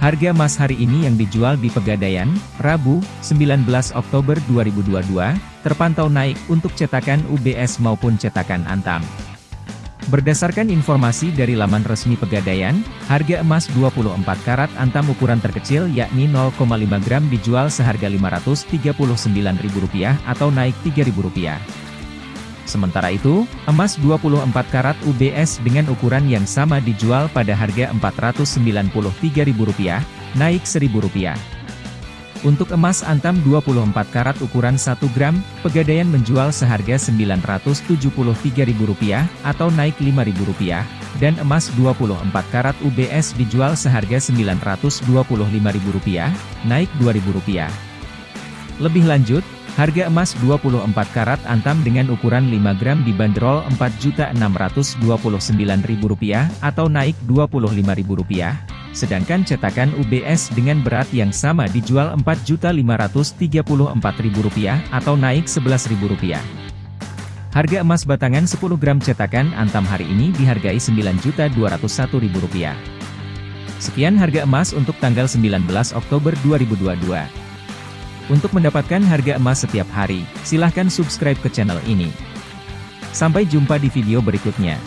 Harga emas hari ini yang dijual di Pegadaian, Rabu, 19 Oktober 2022, terpantau naik untuk cetakan UBS maupun cetakan Antam. Berdasarkan informasi dari laman resmi Pegadaian, harga emas 24 karat Antam ukuran terkecil yakni 0,5 gram dijual seharga Rp539.000 atau naik Rp3.000. Sementara itu, emas 24 karat UBS dengan ukuran yang sama dijual pada harga Rp493.000, naik Rp1.000. Untuk emas antam 24 karat ukuran 1 gram, Pegadaian menjual seharga Rp973.000 atau naik Rp5.000, dan emas 24 karat UBS dijual seharga Rp925.000, naik Rp2.000. Lebih lanjut, Harga emas 24 karat antam dengan ukuran 5 gram dibanderol Rp4.629.000 atau naik Rp25.000, sedangkan cetakan UBS dengan berat yang sama dijual Rp4.534.000 atau naik Rp11.000. Harga emas batangan 10 gram cetakan antam hari ini dihargai Rp9.201.000. Sekian harga emas untuk tanggal 19 Oktober 2022. Untuk mendapatkan harga emas setiap hari, silahkan subscribe ke channel ini. Sampai jumpa di video berikutnya.